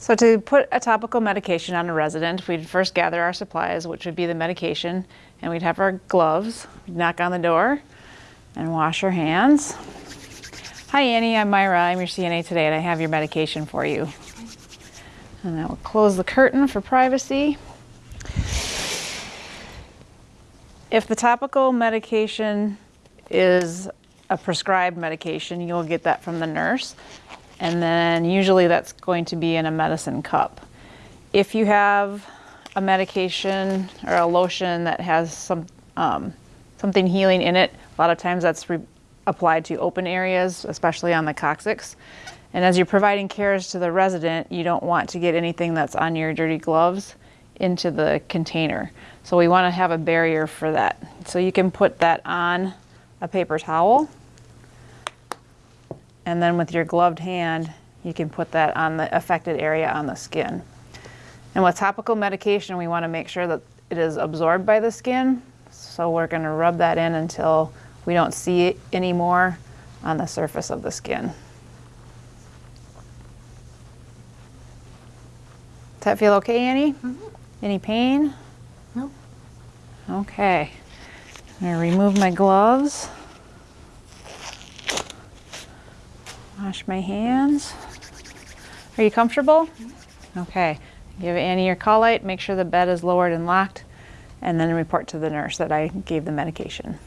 So to put a topical medication on a resident, we'd first gather our supplies, which would be the medication, and we'd have our gloves, we'd knock on the door, and wash our hands. Hi Annie, I'm Myra, I'm your CNA today, and I have your medication for you. And I will close the curtain for privacy. If the topical medication is a prescribed medication, you'll get that from the nurse. And then usually that's going to be in a medicine cup. If you have a medication or a lotion that has some um, something healing in it, a lot of times that's applied to open areas, especially on the coccyx. And as you're providing cares to the resident, you don't want to get anything that's on your dirty gloves into the container. So we want to have a barrier for that. So you can put that on a paper towel. And then with your gloved hand, you can put that on the affected area on the skin. And with topical medication, we want to make sure that it is absorbed by the skin. So we're going to rub that in until we don't see it anymore on the surface of the skin. Does that feel okay, Annie? Mm -hmm. Any pain? No. Okay. I'm going to remove my gloves. Wash my hands. Are you comfortable? Okay. Give Annie your call light, make sure the bed is lowered and locked, and then report to the nurse that I gave the medication.